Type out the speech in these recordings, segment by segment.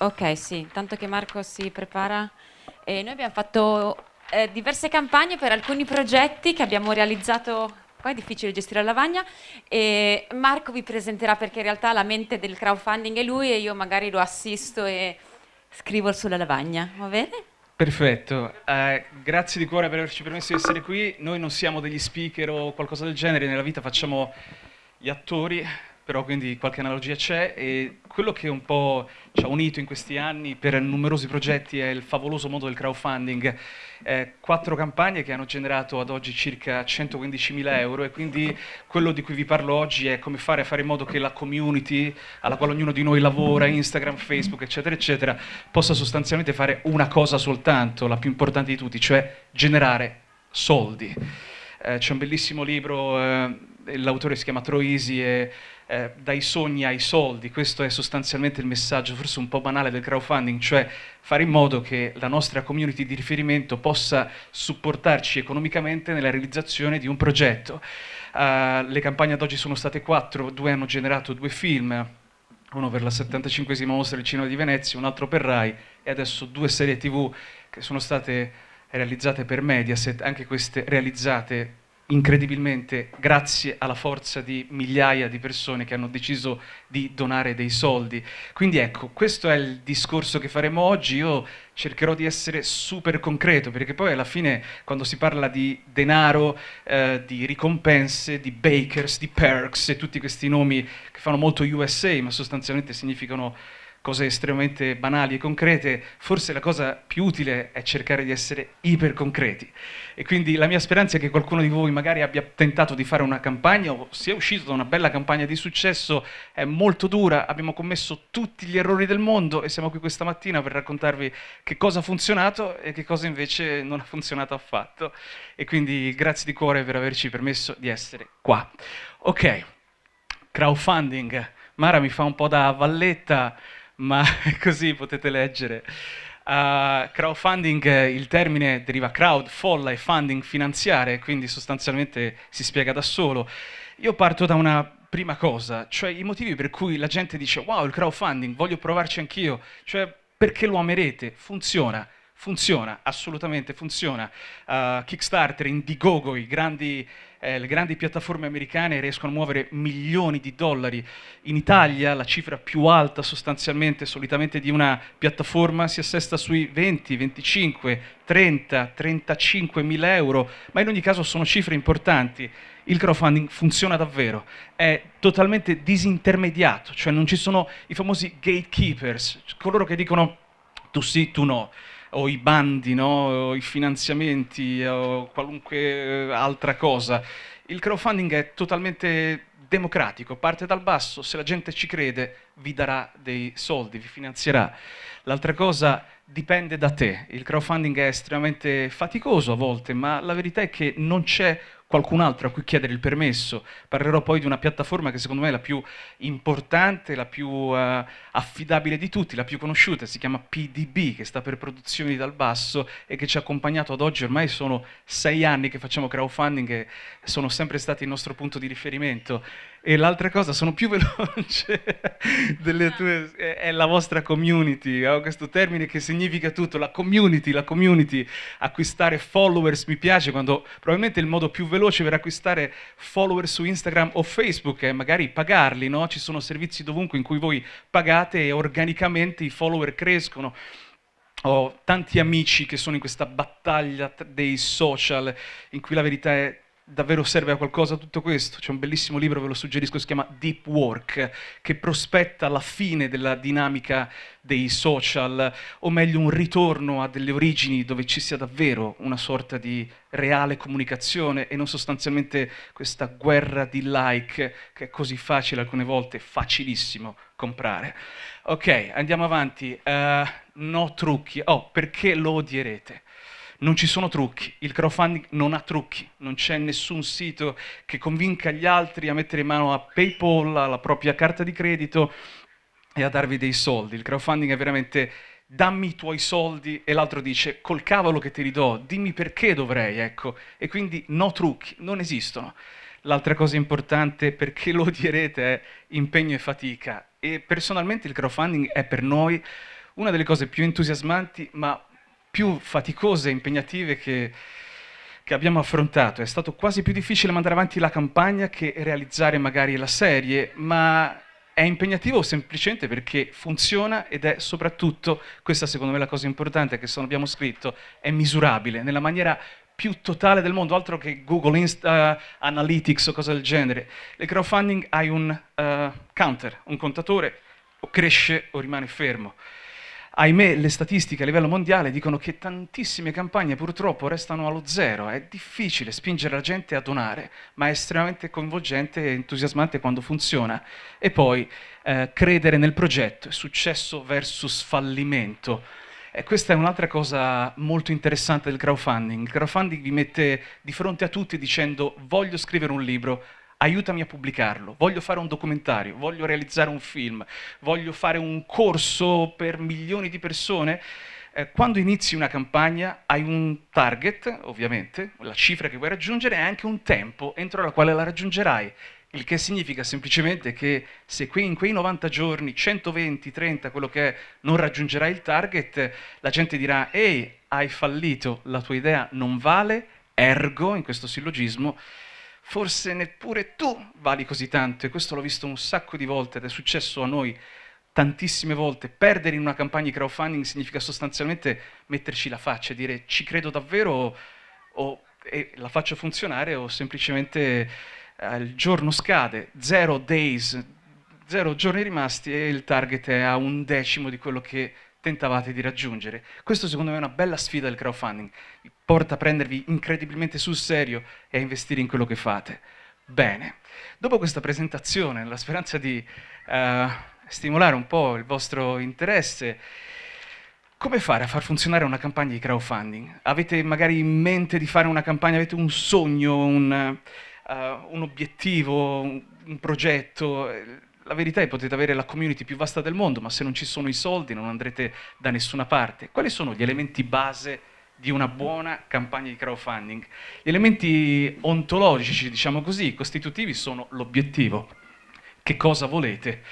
Ok, sì, tanto che Marco si prepara. E noi abbiamo fatto eh, diverse campagne per alcuni progetti che abbiamo realizzato. Qua è difficile gestire la lavagna e Marco vi presenterà perché in realtà la mente del crowdfunding è lui e io magari lo assisto e scrivo sulla lavagna, va bene? Perfetto, eh, grazie di cuore per averci permesso di essere qui. Noi non siamo degli speaker o qualcosa del genere, nella vita facciamo gli attori, però quindi qualche analogia c'è e quello che un po' ci ha unito in questi anni per numerosi progetti è il favoloso mondo del crowdfunding. Eh, quattro campagne che hanno generato ad oggi circa 115.000 euro e quindi quello di cui vi parlo oggi è come fare a fare in modo che la community alla quale ognuno di noi lavora, Instagram, Facebook, eccetera, eccetera, possa sostanzialmente fare una cosa soltanto, la più importante di tutti, cioè generare soldi. Eh, C'è un bellissimo libro, eh, l'autore si chiama Troisi e eh, dai sogni ai soldi, questo è sostanzialmente il messaggio, forse un po' banale del crowdfunding, cioè fare in modo che la nostra community di riferimento possa supportarci economicamente nella realizzazione di un progetto. Uh, le campagne ad oggi sono state quattro, due hanno generato due film, uno per la 75esima mostra del cinema di Venezia, un altro per Rai e adesso due serie tv che sono state realizzate per Mediaset, anche queste realizzate incredibilmente grazie alla forza di migliaia di persone che hanno deciso di donare dei soldi. Quindi ecco, questo è il discorso che faremo oggi, io cercherò di essere super concreto, perché poi alla fine quando si parla di denaro, eh, di ricompense, di bakers, di perks e tutti questi nomi che fanno molto USA, ma sostanzialmente significano cose estremamente banali e concrete, forse la cosa più utile è cercare di essere iperconcreti. E quindi la mia speranza è che qualcuno di voi magari abbia tentato di fare una campagna o sia uscito da una bella campagna di successo, è molto dura, abbiamo commesso tutti gli errori del mondo e siamo qui questa mattina per raccontarvi che cosa ha funzionato e che cosa invece non ha funzionato affatto. E quindi grazie di cuore per averci permesso di essere qua. Ok, crowdfunding. Mara mi fa un po' da valletta, ma così potete leggere. Uh, crowdfunding, il termine deriva crowd, folla e funding finanziare, quindi sostanzialmente si spiega da solo. Io parto da una prima cosa, cioè i motivi per cui la gente dice wow il crowdfunding, voglio provarci anch'io, cioè perché lo amerete, funziona. Funziona, assolutamente funziona. Uh, Kickstarter, Indiegogo, i grandi eh, le grandi piattaforme americane riescono a muovere milioni di dollari. In Italia la cifra più alta sostanzialmente, solitamente di una piattaforma, si assesta sui 20, 25, 30, 35 mila euro, ma in ogni caso sono cifre importanti. Il crowdfunding funziona davvero, è totalmente disintermediato, cioè non ci sono i famosi gatekeepers, coloro che dicono tu sì, tu no o i bandi, no? o i finanziamenti o qualunque altra cosa. Il crowdfunding è totalmente democratico, parte dal basso, se la gente ci crede vi darà dei soldi, vi finanzierà. L'altra cosa dipende da te, il crowdfunding è estremamente faticoso a volte, ma la verità è che non c'è qualcun altro a cui chiedere il permesso. Parlerò poi di una piattaforma che secondo me è la più importante, la più uh, affidabile di tutti, la più conosciuta, si chiama PDB, che sta per Produzioni dal Basso e che ci ha accompagnato ad oggi, ormai sono sei anni che facciamo crowdfunding e sono sempre stati il nostro punto di riferimento. E l'altra cosa, sono più veloce delle tue, è la vostra community, ho questo termine che significa tutto, la community, la community, acquistare followers mi piace quando probabilmente il modo più veloce per acquistare follower su Instagram o Facebook è magari pagarli, no? Ci sono servizi dovunque in cui voi pagate e organicamente i follower crescono ho tanti amici che sono in questa battaglia dei social in cui la verità è davvero serve a qualcosa tutto questo? C'è un bellissimo libro, ve lo suggerisco, si chiama Deep Work, che prospetta la fine della dinamica dei social, o meglio un ritorno a delle origini dove ci sia davvero una sorta di reale comunicazione e non sostanzialmente questa guerra di like che è così facile alcune volte, facilissimo comprare. Ok, andiamo avanti. Uh, no trucchi. Oh, perché lo odierete? Non ci sono trucchi, il crowdfunding non ha trucchi, non c'è nessun sito che convinca gli altri a mettere in mano a PayPal, alla propria carta di credito e a darvi dei soldi. Il crowdfunding è veramente dammi i tuoi soldi e l'altro dice col cavolo che te li do, dimmi perché dovrei, ecco. E quindi no trucchi, non esistono. L'altra cosa importante, perché lo direte, è impegno e fatica. E personalmente il crowdfunding è per noi una delle cose più entusiasmanti ma più faticose e impegnative che, che abbiamo affrontato. È stato quasi più difficile mandare avanti la campagna che realizzare magari la serie, ma è impegnativo semplicemente perché funziona ed è soprattutto, questa secondo me la cosa importante che se non abbiamo scritto, è misurabile nella maniera più totale del mondo, altro che Google Insta, Analytics o cose del genere. Le crowdfunding hai un uh, counter, un contatore, o cresce o rimane fermo ahimè le statistiche a livello mondiale dicono che tantissime campagne purtroppo restano allo zero, è difficile spingere la gente a donare, ma è estremamente coinvolgente e entusiasmante quando funziona. E poi eh, credere nel progetto, successo versus fallimento. E questa è un'altra cosa molto interessante del crowdfunding. Il crowdfunding vi mette di fronte a tutti dicendo voglio scrivere un libro, aiutami a pubblicarlo, voglio fare un documentario, voglio realizzare un film, voglio fare un corso per milioni di persone, eh, quando inizi una campagna hai un target, ovviamente, la cifra che vuoi raggiungere e anche un tempo entro la quale la raggiungerai. Il che significa semplicemente che se in quei 90 giorni, 120, 30, quello che è, non raggiungerai il target, la gente dirà ehi, hai fallito, la tua idea non vale, ergo, in questo sillogismo, forse neppure tu vali così tanto e questo l'ho visto un sacco di volte ed è successo a noi tantissime volte. Perdere in una campagna di crowdfunding significa sostanzialmente metterci la faccia e dire ci credo davvero o, o la faccio funzionare o semplicemente eh, il giorno scade, zero days, zero giorni rimasti e il target è a un decimo di quello che tentavate di raggiungere. Questo secondo me è una bella sfida del crowdfunding, porta a prendervi incredibilmente sul serio e a investire in quello che fate. Bene, dopo questa presentazione, nella speranza di uh, stimolare un po' il vostro interesse, come fare a far funzionare una campagna di crowdfunding? Avete magari in mente di fare una campagna, avete un sogno, un, uh, un obiettivo, un, un progetto? la verità è che potete avere la community più vasta del mondo, ma se non ci sono i soldi non andrete da nessuna parte. Quali sono gli elementi base di una buona campagna di crowdfunding? Gli elementi ontologici, diciamo così, costitutivi sono l'obiettivo. Che cosa volete?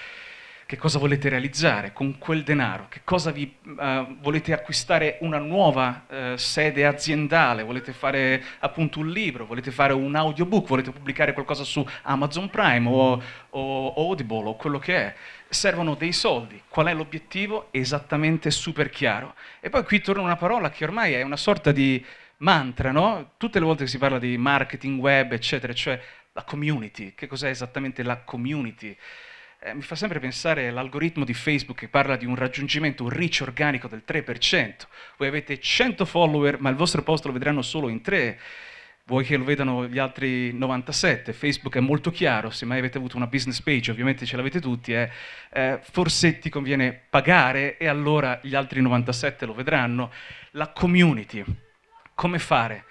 che cosa volete realizzare con quel denaro, che cosa vi uh, volete acquistare una nuova uh, sede aziendale, volete fare appunto un libro, volete fare un audiobook, volete pubblicare qualcosa su Amazon Prime o, o Audible o quello che è. Servono dei soldi. Qual è l'obiettivo? Esattamente super chiaro. E poi qui torna una parola che ormai è una sorta di mantra, no? Tutte le volte che si parla di marketing web, eccetera, cioè la community. Che cos'è esattamente la community? eh, mi fa sempre pensare all'algoritmo di Facebook che parla di un raggiungimento, un reach organico del 3%. Voi avete 100 follower, ma il vostro post lo vedranno solo in 3. Vuoi che lo vedano gli altri 97? Facebook è molto chiaro, se mai avete avuto una business page, ovviamente ce l'avete tutti, eh, eh, forse ti conviene pagare e allora gli altri 97 lo vedranno. La community, come fare?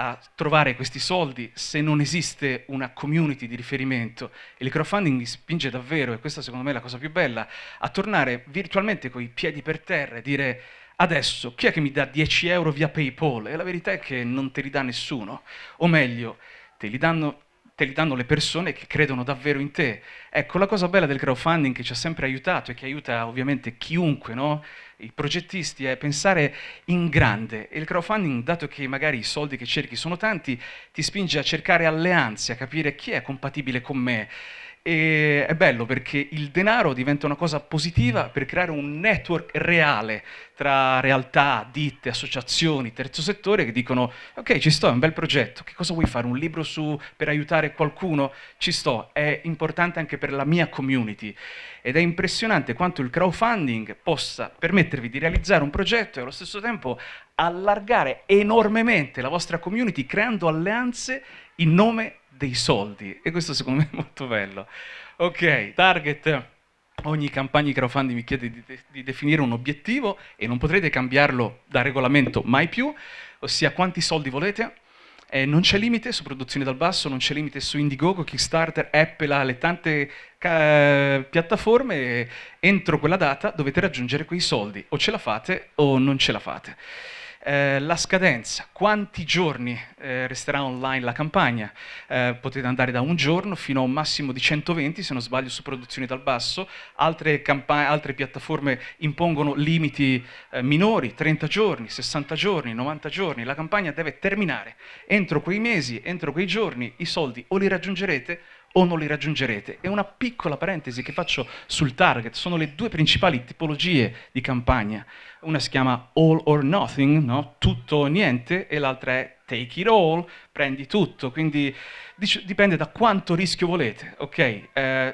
a trovare questi soldi se non esiste una community di riferimento. Il crowdfunding mi spinge davvero, e questa secondo me è la cosa più bella, a tornare virtualmente con i piedi per terra e dire adesso chi è che mi dà 10 euro via PayPal? E la verità è che non te li dà nessuno. O meglio, te li danno te li danno le persone che credono davvero in te. Ecco, la cosa bella del crowdfunding che ci ha sempre aiutato e che aiuta ovviamente chiunque, no? i progettisti, è pensare in grande. E il crowdfunding, dato che magari i soldi che cerchi sono tanti, ti spinge a cercare alleanze, a capire chi è compatibile con me. E è bello perché il denaro diventa una cosa positiva per creare un network reale tra realtà, ditte, associazioni, terzo settore che dicono ok ci sto, è un bel progetto, che cosa vuoi fare? Un libro su, per aiutare qualcuno? Ci sto, è importante anche per la mia community ed è impressionante quanto il crowdfunding possa permettervi di realizzare un progetto e allo stesso tempo allargare enormemente la vostra community creando alleanze in nome dei soldi e questo secondo me è molto bello. Ok, target. Ogni campagna di crowdfunding mi chiede di, de di definire un obiettivo e non potrete cambiarlo da regolamento mai più, ossia quanti soldi volete. Eh, non c'è limite su produzioni dal basso, non c'è limite su Indiegogo, Kickstarter, Apple, le tante piattaforme. Entro quella data dovete raggiungere quei soldi, o ce la fate o non ce la fate. Eh, la scadenza, quanti giorni eh, resterà online la campagna? Eh, potete andare da un giorno fino a un massimo di 120, se non sbaglio, su produzioni dal basso. Altre, altre piattaforme impongono limiti eh, minori, 30 giorni, 60 giorni, 90 giorni. La campagna deve terminare. Entro quei mesi, entro quei giorni, i soldi o li raggiungerete o non li raggiungerete. E una piccola parentesi che faccio sul target, sono le due principali tipologie di campagna. Una si chiama all or nothing, no? tutto o niente, e l'altra è take it all, prendi tutto, quindi dipende da quanto rischio volete, ok? Uh,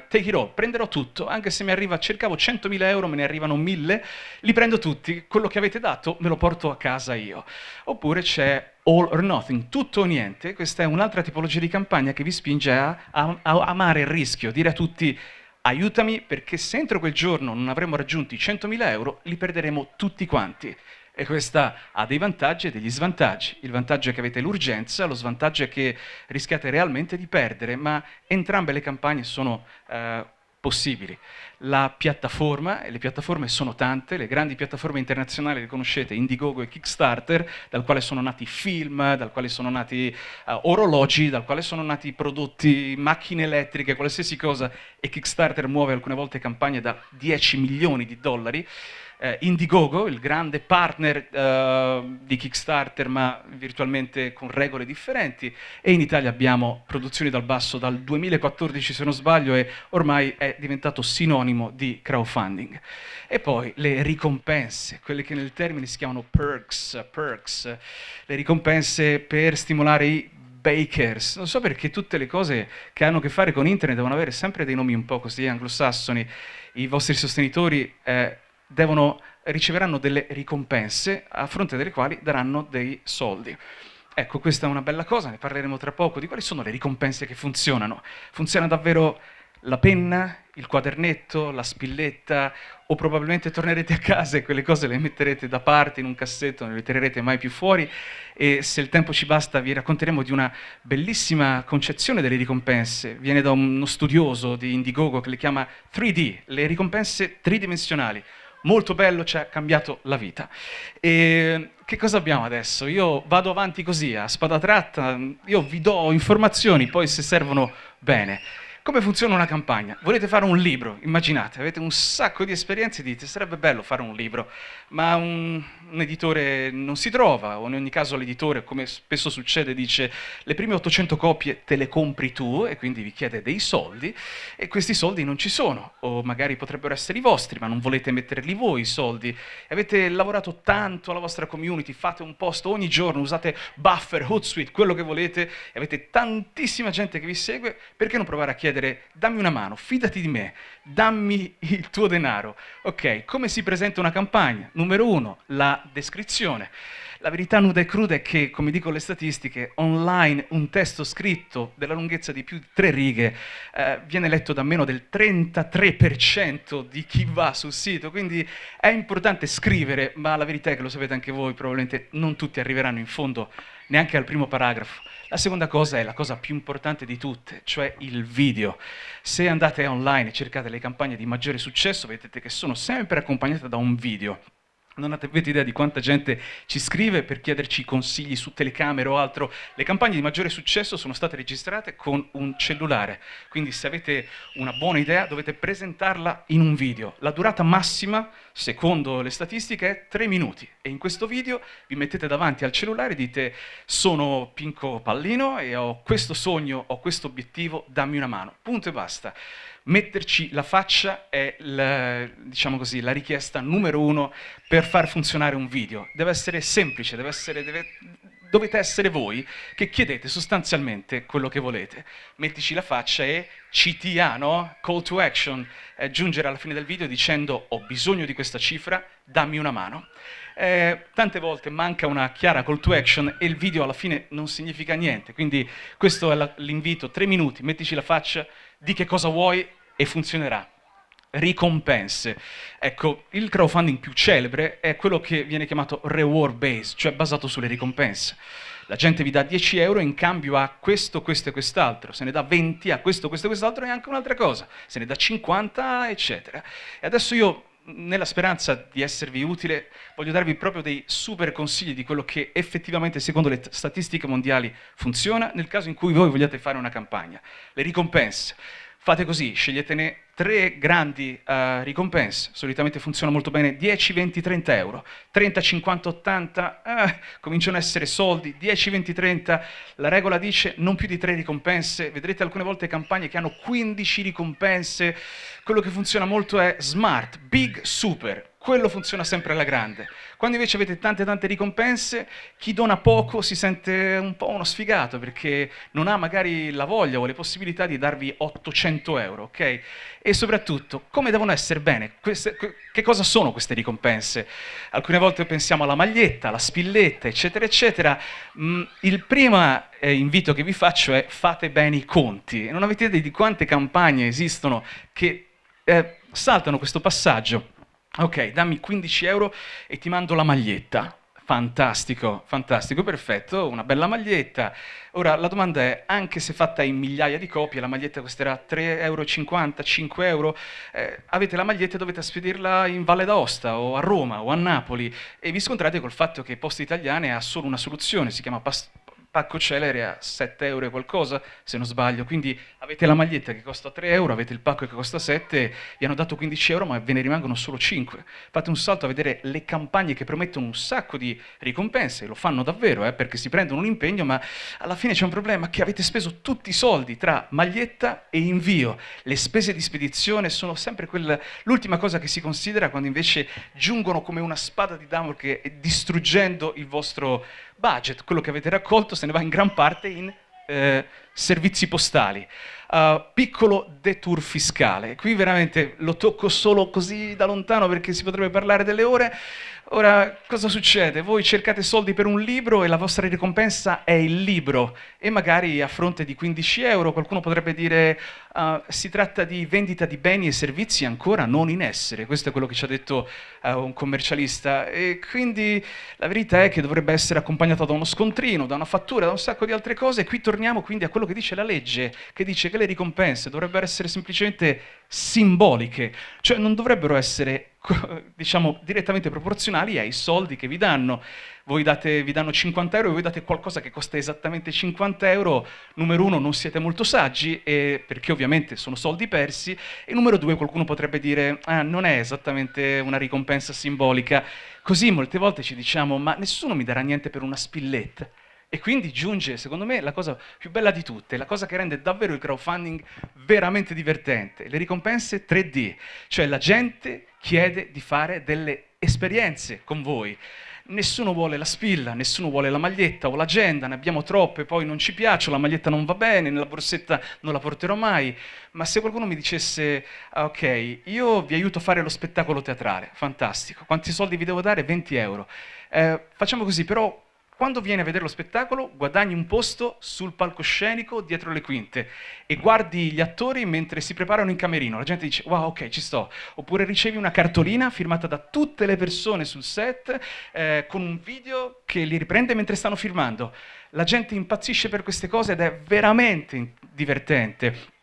take it all, prenderò tutto, anche se mi arriva, cercavo 100.000 euro, me ne arrivano 1.000, li prendo tutti, quello che avete dato me lo porto a casa io. Oppure c'è all or nothing, tutto o niente, questa è un'altra tipologia di campagna che vi spinge a, a, a amare il rischio, dire a tutti aiutami perché se entro quel giorno non avremo raggiunti 100.000 euro li perderemo tutti quanti. E questa ha dei vantaggi e degli svantaggi. Il vantaggio è che avete l'urgenza, lo svantaggio è che rischiate realmente di perdere, ma entrambe le campagne sono eh, possibili. La piattaforma, e le piattaforme sono tante, le grandi piattaforme internazionali le conoscete, Indiegogo e Kickstarter, dal quale sono nati film, dal quale sono nati uh, orologi, dal quale sono nati prodotti, macchine elettriche, qualsiasi cosa, e Kickstarter muove alcune volte campagne da 10 milioni di dollari eh, Indiegogo, il grande partner eh, di Kickstarter ma virtualmente con regole differenti. E in Italia abbiamo produzioni dal basso dal 2014 se non sbaglio e ormai è diventato sinonimo di crowdfunding. E poi le ricompense, quelle che nel termine si chiamano perks, perks le ricompense per stimolare i bakers, non so perché tutte le cose che hanno a che fare con internet devono avere sempre dei nomi un po' così anglosassoni, i vostri sostenitori eh, devono, riceveranno delle ricompense a fronte delle quali daranno dei soldi. Ecco, questa è una bella cosa, ne parleremo tra poco, di quali sono le ricompense che funzionano. Funziona davvero la penna, il quadernetto, la spilletta, o probabilmente tornerete a casa e quelle cose le metterete da parte in un cassetto, non le tirerete mai più fuori e se il tempo ci basta vi racconteremo di una bellissima concezione delle ricompense. Viene da uno studioso di Indiegogo che le chiama 3D, le ricompense tridimensionali molto bello, ci ha cambiato la vita. E che cosa abbiamo adesso? Io vado avanti così, a spada tratta, io vi do informazioni, poi se servono bene. Come funziona una campagna? Volete fare un libro, immaginate, avete un sacco di esperienze dite sarebbe bello fare un libro, ma un, un editore non si trova, o in ogni caso l'editore, come spesso succede, dice le prime 800 copie te le compri tu e quindi vi chiede dei soldi e questi soldi non ci sono, o magari potrebbero essere i vostri, ma non volete metterli voi i soldi. Avete lavorato tanto alla vostra community, fate un post ogni giorno, usate Buffer, Hootsuite, quello che volete, e avete tantissima gente che vi segue, perché non provare a chiedere dammi una mano, fidati di me, dammi il tuo denaro. Ok, come si presenta una campagna? Numero uno, la descrizione. La verità nuda e cruda è che, come dicono le statistiche, online un testo scritto della lunghezza di più di tre righe eh, viene letto da meno del 33% di chi va sul sito, quindi è importante scrivere, ma la verità è che lo sapete anche voi, probabilmente non tutti arriveranno in fondo neanche al primo paragrafo. La seconda cosa è la cosa più importante di tutte, cioè il video. Se andate online e cercate le campagne di maggiore successo, vedete che sono sempre accompagnate da un video. Non avete idea di quanta gente ci scrive per chiederci consigli su telecamere o altro. Le campagne di maggiore successo sono state registrate con un cellulare, quindi se avete una buona idea dovete presentarla in un video. La durata massima, secondo le statistiche, è 3 minuti e in questo video vi mettete davanti al cellulare e dite sono Pinco Pallino e ho questo sogno, ho questo obiettivo, dammi una mano. Punto e basta metterci la faccia è la, diciamo così, la richiesta numero uno per far funzionare un video. Deve essere semplice, deve essere, deve, dovete essere voi che chiedete sostanzialmente quello che volete. Mettici la faccia e CTA, no? Call to action, aggiungere alla fine del video dicendo ho bisogno di questa cifra, dammi una mano. Eh, tante volte manca una chiara call to action e il video alla fine non significa niente, quindi questo è l'invito, tre minuti, mettici la faccia, di che cosa vuoi e funzionerà. Ricompense. Ecco, il crowdfunding più celebre è quello che viene chiamato reward based, cioè basato sulle ricompense. La gente vi dà 10 euro in cambio a questo, questo e quest'altro, se ne dà 20 a questo, questo e quest'altro e anche un'altra cosa, se ne dà 50, eccetera. E adesso io nella speranza di esservi utile, voglio darvi proprio dei super consigli di quello che effettivamente, secondo le statistiche mondiali, funziona nel caso in cui voi vogliate fare una campagna. Le ricompense. Fate così, sceglietene tre grandi uh, ricompense, solitamente funziona molto bene, 10, 20, 30 euro, 30, 50, 80, eh, cominciano a essere soldi, 10, 20, 30, la regola dice non più di tre ricompense, vedrete alcune volte campagne che hanno 15 ricompense, quello che funziona molto è smart, big, super, quello funziona sempre alla grande. Quando invece avete tante tante ricompense, chi dona poco si sente un po' uno sfigato perché non ha magari la voglia o le possibilità di darvi 800 euro, ok? E soprattutto, come devono essere bene? Queste, che cosa sono queste ricompense? Alcune volte pensiamo alla maglietta, alla spilletta, eccetera, eccetera. Mm, il primo eh, invito che vi faccio è fate bene i conti. Non avete idea di quante campagne esistono che eh, saltano questo passaggio Ok, dammi 15 euro e ti mando la maglietta. Fantastico, fantastico, perfetto, una bella maglietta. Ora la domanda è, anche se fatta in migliaia di copie, la maglietta costerà 3,50 euro, 5 euro, eh, avete la maglietta e dovete spedirla in Valle d'Aosta o a Roma o a Napoli e vi scontrate col fatto che Poste Italiane ha solo una soluzione, si chiama pacco celere a 7 euro e qualcosa, se non sbaglio, quindi avete la maglietta che costa 3 euro, avete il pacco che costa 7, vi hanno dato 15 euro ma ve ne rimangono solo 5. Fate un salto a vedere le campagne che promettono un sacco di ricompense, lo fanno davvero, eh, perché si prendono un impegno, ma alla fine c'è un problema che avete speso tutti i soldi tra maglietta e invio. Le spese di spedizione sono sempre l'ultima cosa che si considera quando invece giungono come una spada di Damocle distruggendo il vostro budget, quello che avete raccolto se ne va in gran parte in eh, servizi postali. Uh, piccolo detour fiscale, qui veramente lo tocco solo così da lontano perché si potrebbe parlare delle ore, Ora, cosa succede? Voi cercate soldi per un libro e la vostra ricompensa è il libro. E magari a fronte di 15 euro qualcuno potrebbe dire uh, si tratta di vendita di beni e servizi ancora non in essere, questo è quello che ci ha detto uh, un commercialista. E quindi la verità è che dovrebbe essere accompagnato da uno scontrino, da una fattura, da un sacco di altre cose. E qui torniamo quindi a quello che dice la legge, che dice che le ricompense dovrebbero essere semplicemente simboliche, cioè non dovrebbero essere diciamo, direttamente proporzionali ai soldi che vi danno. Voi date, vi danno 50 euro e voi date qualcosa che costa esattamente 50 euro, numero uno non siete molto saggi, e, perché ovviamente sono soldi persi, e numero due qualcuno potrebbe dire ah, non è esattamente una ricompensa simbolica. Così molte volte ci diciamo ma nessuno mi darà niente per una spilletta. E quindi giunge, secondo me, la cosa più bella di tutte, la cosa che rende davvero il crowdfunding veramente divertente, le ricompense 3D, cioè la gente chiede di fare delle esperienze con voi. Nessuno vuole la spilla, nessuno vuole la maglietta o l'agenda, ne abbiamo troppe, poi non ci piace, la maglietta non va bene, nella borsetta non la porterò mai. Ma se qualcuno mi dicesse, ah, ok, io vi aiuto a fare lo spettacolo teatrale, fantastico, quanti soldi vi devo dare? 20 euro. Eh, facciamo così, però quando vieni a vedere lo spettacolo guadagni un posto sul palcoscenico dietro le quinte e guardi gli attori mentre si preparano in camerino. La gente dice wow ok ci sto. Oppure ricevi una cartolina firmata da tutte le persone sul set eh, con un video che li riprende mentre stanno filmando. La gente impazzisce per queste cose ed è veramente divertente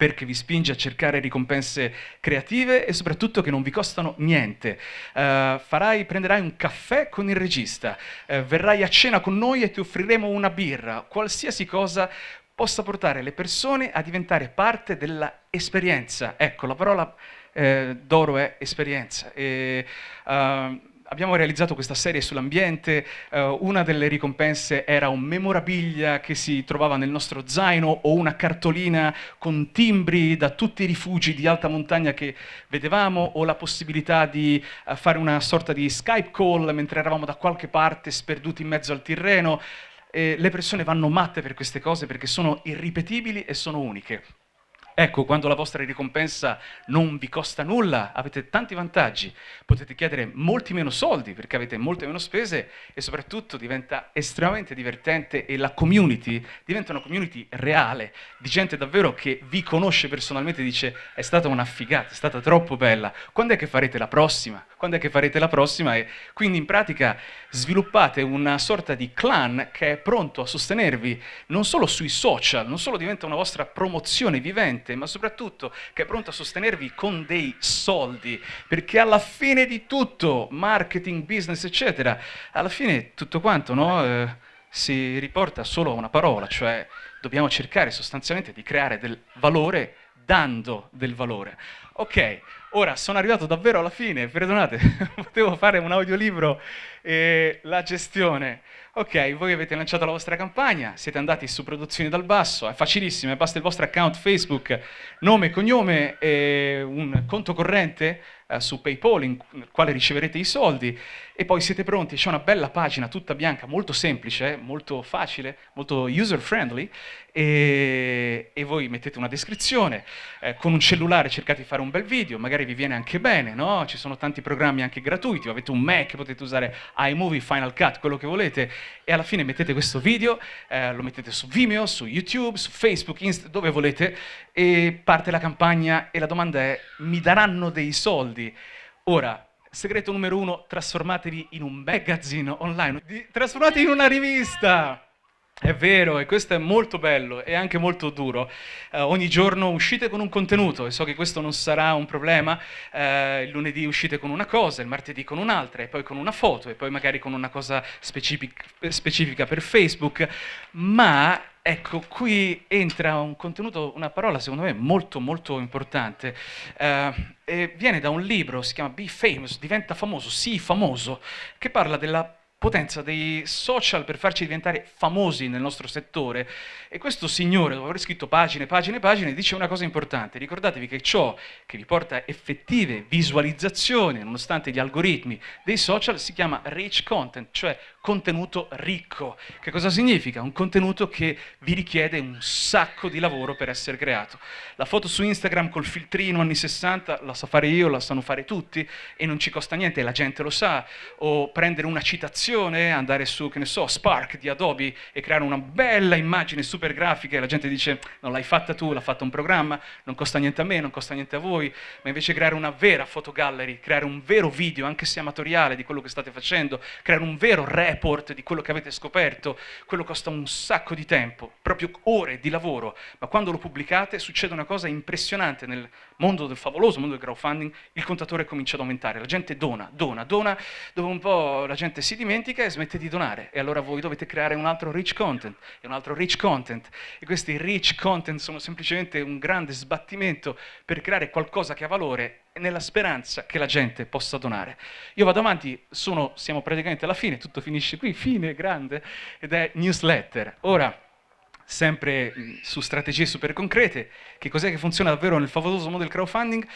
perché vi spinge a cercare ricompense creative e soprattutto che non vi costano niente. Uh, farai, prenderai un caffè con il regista, uh, verrai a cena con noi e ti offriremo una birra, qualsiasi cosa possa portare le persone a diventare parte dell'esperienza. Ecco, la parola eh, d'oro è esperienza. E, uh, abbiamo realizzato questa serie sull'ambiente, uh, una delle ricompense era un memorabilia che si trovava nel nostro zaino o una cartolina con timbri da tutti i rifugi di alta montagna che vedevamo o la possibilità di uh, fare una sorta di Skype call mentre eravamo da qualche parte sperduti in mezzo al Tirreno. E le persone vanno matte per queste cose perché sono irripetibili e sono uniche. Ecco, quando la vostra ricompensa non vi costa nulla, avete tanti vantaggi, potete chiedere molti meno soldi perché avete molte meno spese e soprattutto diventa estremamente divertente e la community diventa una community reale, di gente davvero che vi conosce personalmente e dice è stata una figata, è stata troppo bella, quando è che farete la prossima? Quando è che farete la prossima? E quindi in pratica sviluppate una sorta di clan che è pronto a sostenervi non solo sui social, non solo diventa una vostra promozione vivente, gente, ma soprattutto che è pronto a sostenervi con dei soldi, perché alla fine di tutto, marketing, business, eccetera, alla fine tutto quanto, no? Eh, si riporta solo a una parola, cioè dobbiamo cercare sostanzialmente di creare del valore dando del valore. Ok, ora sono arrivato davvero alla fine, perdonate, potevo fare un audiolibro e la gestione. Ok, voi avete lanciato la vostra campagna, siete andati su Produzioni dal Basso, è facilissimo, basta il vostro account Facebook, nome, cognome e un conto corrente eh, su PayPal in, nel quale riceverete i soldi e poi siete pronti, c'è una bella pagina tutta bianca, molto semplice, molto facile, molto user friendly e, e voi mettete una descrizione, eh, con un cellulare cercate di fare un bel video, magari vi viene anche bene, no? Ci sono tanti programmi anche gratuiti, avete un Mac, potete usare iMovie, Final Cut, quello che volete e alla fine mettete questo video, eh, lo mettete su Vimeo, su YouTube, su Facebook, Insta, dove volete e parte la campagna e la domanda è mi daranno dei soldi? Ora, Segreto numero uno, trasformatevi in un magazine online, trasformatevi in una rivista. È vero, e questo è molto bello e anche molto duro. Uh, ogni giorno uscite con un contenuto e so che questo non sarà un problema. Uh, il lunedì uscite con una cosa, il martedì con un'altra, e poi con una foto, e poi magari con una cosa specific specifica per Facebook. Ma ecco, qui entra un contenuto, una parola secondo me molto molto importante. Uh, e viene da un libro, si chiama Be Famous, diventa famoso, sii famoso, che parla della potenza dei social per farci diventare famosi nel nostro settore. E questo signore, dopo aver scritto pagine, pagine, pagine, dice una cosa importante. Ricordatevi che ciò che vi porta effettive visualizzazioni, nonostante gli algoritmi dei social, si chiama rich content, cioè contenuto ricco. Che cosa significa? Un contenuto che vi richiede un sacco di lavoro per essere creato. La foto su Instagram col filtrino anni 60 la so fare io, la sanno fare tutti e non ci costa niente, la gente lo sa. O prendere una citazione andare su, che ne so, Spark di Adobe e creare una bella immagine super grafica e la gente dice non l'hai fatta tu, l'ha fatto un programma, non costa niente a me, non costa niente a voi, ma invece creare una vera fotogallery, creare un vero video, anche se amatoriale, di quello che state facendo, creare un vero report di quello che avete scoperto, quello costa un sacco di tempo, proprio ore di lavoro, ma quando lo pubblicate succede una cosa impressionante nel mondo del favoloso mondo del crowdfunding, il contatore comincia ad aumentare, la gente dona, dona, dona, dove un po' la gente si dimentica e smette di donare. E allora voi dovete creare un altro rich content e un altro rich content. E questi rich content sono semplicemente un grande sbattimento per creare qualcosa che ha valore nella speranza che la gente possa donare. Io vado avanti, sono, siamo praticamente alla fine, tutto finisce qui, fine, grande, ed è newsletter. Ora, sempre su strategie super concrete, che cos'è che funziona davvero nel favoloso mondo del crowdfunding?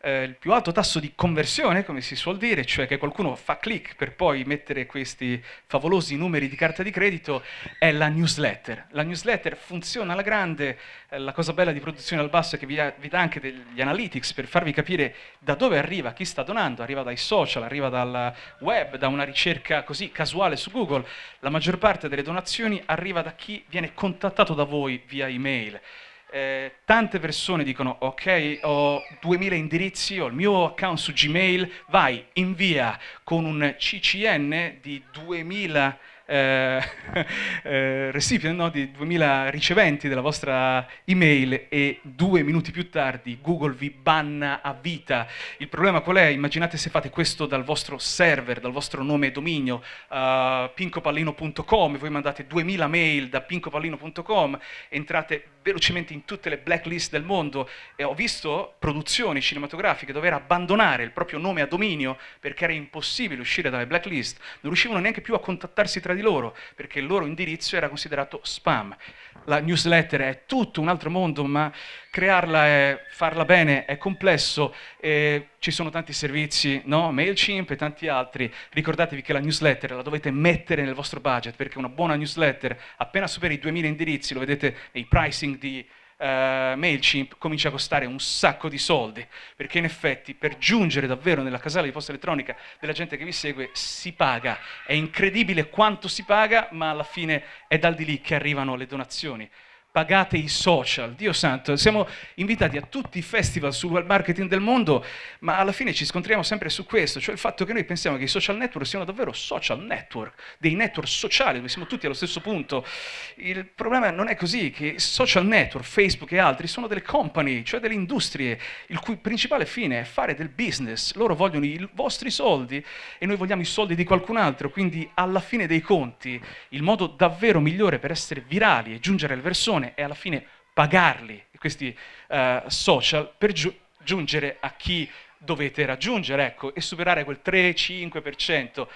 Eh, il più alto tasso di conversione, come si suol dire, cioè che qualcuno fa click per poi mettere questi favolosi numeri di carta di credito, è la newsletter. La newsletter funziona alla grande, eh, la cosa bella di produzione al basso è che vi, ha, vi dà anche degli analytics per farvi capire da dove arriva chi sta donando, arriva dai social, arriva dal web, da una ricerca così casuale su Google, la maggior parte delle donazioni arriva da chi viene contattato da voi via email. Eh, tante persone dicono ok ho 2000 indirizzi, ho il mio account su Gmail, vai invia. Con un CCN di 2000 eh, eh, recipient, no, di 2000 riceventi della vostra email e due minuti più tardi Google vi banna a vita. Il problema qual è? Immaginate se fate questo dal vostro server, dal vostro nome e dominio, uh, pincopallino.com, voi mandate 2000 mail da pincopallino.com, entrate velocemente in tutte le blacklist del mondo e ho visto produzioni cinematografiche dover abbandonare il proprio nome a dominio perché era impossibile uscire dalle blacklist, non riuscivano neanche più a contattarsi tra di loro, perché il loro indirizzo era considerato spam. La newsletter è tutto un altro mondo, ma crearla e farla bene è complesso, e ci sono tanti servizi, no? MailChimp e tanti altri. Ricordatevi che la newsletter la dovete mettere nel vostro budget, perché una buona newsletter, appena superi i 2000 indirizzi, lo vedete nei pricing di uh, MailChimp comincia a costare un sacco di soldi, perché in effetti per giungere davvero nella casella di posta elettronica della gente che vi segue si paga. È incredibile quanto si paga, ma alla fine è dal di lì che arrivano le donazioni. Pagate i social. Dio santo, siamo invitati a tutti i festival sul web marketing del mondo, ma alla fine ci scontriamo sempre su questo, cioè il fatto che noi pensiamo che i social network siano davvero social network, dei network sociali dove siamo tutti allo stesso punto. Il problema non è così, che social network, Facebook e altri sono delle company, cioè delle industrie, il cui principale fine è fare del business. Loro vogliono i vostri soldi e noi vogliamo i soldi di qualcun altro, quindi alla fine dei conti il modo davvero migliore per essere virali e giungere alle persone persone e alla fine pagarli, questi uh, social, per giu giungere a chi dovete raggiungere ecco, e superare quel 3-5%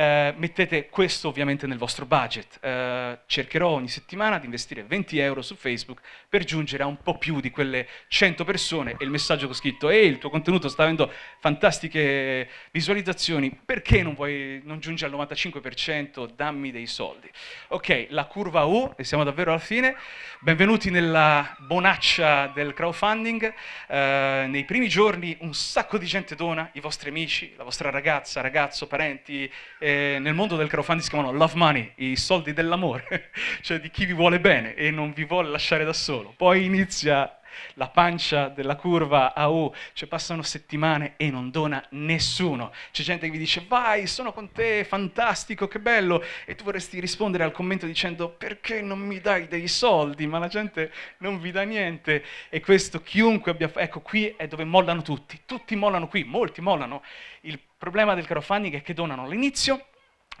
eh, mettete questo ovviamente nel vostro budget. Eh, cercherò ogni settimana di investire 20 euro su Facebook per giungere a un po' più di quelle 100 persone e il messaggio che ho scritto «Ehi, il tuo contenuto sta avendo fantastiche visualizzazioni, perché non, vuoi, non giungi al 95%? Dammi dei soldi». Ok, la curva U, e siamo davvero alla fine. Benvenuti nella bonaccia del crowdfunding. Eh, nei primi giorni un sacco di gente dona, i vostri amici, la vostra ragazza, ragazzo, parenti, eh, nel mondo del crowdfunding si chiamano love money, i soldi dell'amore, cioè di chi vi vuole bene e non vi vuole lasciare da solo. Poi inizia la pancia della curva a U, cioè passano settimane e non dona nessuno. C'è gente che vi dice vai, sono con te, fantastico, che bello, e tu vorresti rispondere al commento dicendo perché non mi dai dei soldi, ma la gente non vi dà niente. E questo chiunque abbia, ecco qui è dove mollano tutti, tutti mollano qui, molti mollano. Il problema del crowdfunding è che donano all'inizio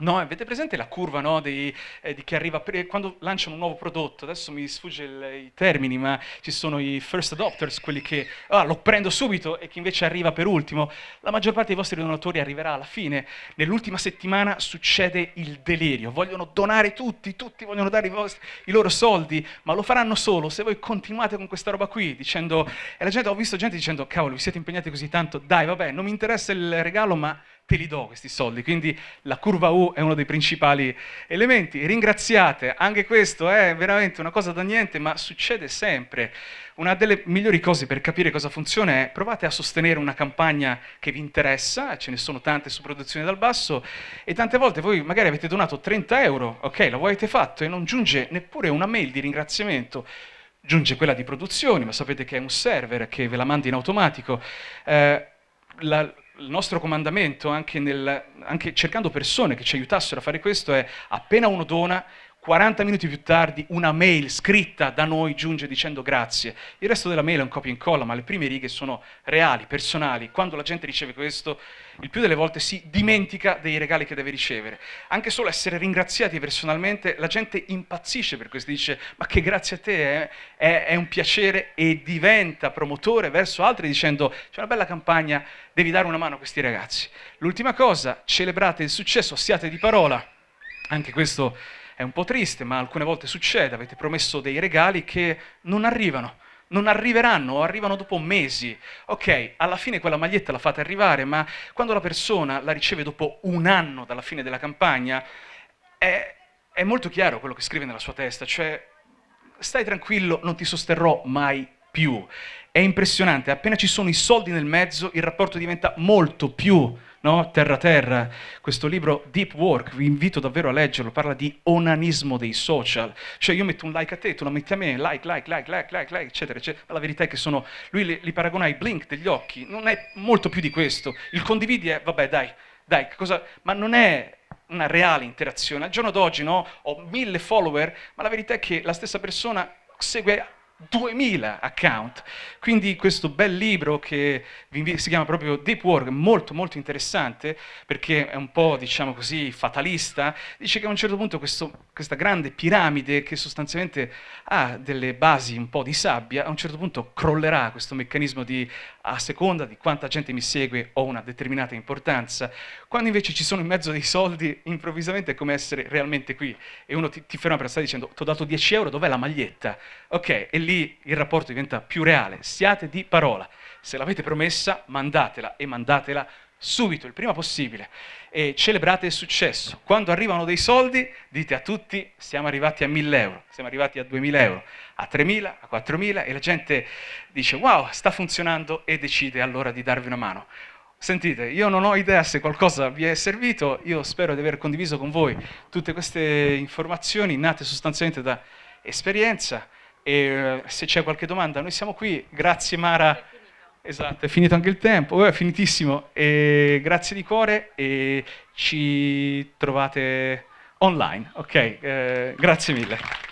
No, avete presente la curva no, di, eh, di, chi arriva quando lanciano un nuovo prodotto? Adesso mi sfugge il, i termini, ma ci sono i first adopters, quelli che ah, lo prendo subito e chi invece arriva per ultimo. La maggior parte dei vostri donatori arriverà alla fine. Nell'ultima settimana succede il delirio. Vogliono donare tutti, tutti vogliono dare i, vostri, i, loro soldi, ma lo faranno solo se voi continuate con questa roba qui, dicendo... E la gente, ho visto gente dicendo, cavolo, vi siete impegnati così tanto, dai, vabbè, non mi interessa il regalo, ma te li do questi soldi. Quindi la curva U è uno dei principali elementi. Ringraziate, anche questo è veramente una cosa da niente, ma succede sempre. Una delle migliori cose per capire cosa funziona è provate a sostenere una campagna che vi interessa, ce ne sono tante su produzione dal basso, e tante volte voi magari avete donato 30 euro, ok, lo avete fatto e non giunge neppure una mail di ringraziamento, giunge quella di produzione, ma sapete che è un server che ve la manda in automatico. Eh, la, il nostro comandamento, anche, nel, anche cercando persone che ci aiutassero a fare questo, è appena uno dona, 40 minuti più tardi una mail scritta da noi giunge dicendo grazie. Il resto della mail è un copia e incolla, ma le prime righe sono reali, personali. Quando la gente riceve questo, il più delle volte si dimentica dei regali che deve ricevere. Anche solo essere ringraziati personalmente, la gente impazzisce per questo, dice ma che grazie a te, eh? è, è un piacere e diventa promotore verso altri dicendo c'è una bella campagna, devi dare una mano a questi ragazzi. L'ultima cosa, celebrate il successo, siate di parola. Anche questo è un po' triste, ma alcune volte succede, avete promesso dei regali che non arrivano, non arriveranno o arrivano dopo mesi. Ok, alla fine quella maglietta la fate arrivare, ma quando la persona la riceve dopo un anno dalla fine della campagna, è, è molto chiaro quello che scrive nella sua testa, cioè stai tranquillo, non ti sosterrò mai più. È impressionante, appena ci sono i soldi nel mezzo, il rapporto diventa molto più no? terra terra. Questo libro Deep Work, vi invito davvero a leggerlo, parla di onanismo dei social. Cioè io metto un like a te, tu lo metti a me, like, like, like, like, like, like, eccetera, eccetera. La verità è che sono, lui li, li paragona ai blink degli occhi, non è molto più di questo. Il condividi è, vabbè dai, dai, cosa... ma non è una reale interazione. Al giorno d'oggi no, ho mille follower, ma la verità è che la stessa persona segue 2000 account. Quindi questo bel libro che si chiama proprio Deep Work, molto molto interessante perché è un po' diciamo così fatalista, dice che a un certo punto questo, questa grande piramide che sostanzialmente ha delle basi un po' di sabbia, a un certo punto crollerà questo meccanismo di a seconda di quanta gente mi segue ho una determinata importanza, quando invece ci sono in mezzo dei soldi improvvisamente è come essere realmente qui. E uno ti, ti ferma per stare dicendo ti ho dato 10 euro, dov'è la maglietta? Ok, e lì il rapporto diventa più reale, siate di parola, se l'avete promessa mandatela e mandatela subito, il prima possibile e celebrate il successo. Quando arrivano dei soldi dite a tutti siamo arrivati a 1000 euro, siamo arrivati a 2000 euro, a 3000, a 4000 e la gente dice wow sta funzionando e decide allora di darvi una mano. Sentite, io non ho idea se qualcosa vi è servito, io spero di aver condiviso con voi tutte queste informazioni nate sostanzialmente da esperienza, e eh, se c'è qualche domanda noi siamo qui, grazie Mara. Esatto, è finito anche il tempo, è finitissimo. E grazie di cuore e ci trovate online. Ok, eh, grazie mille.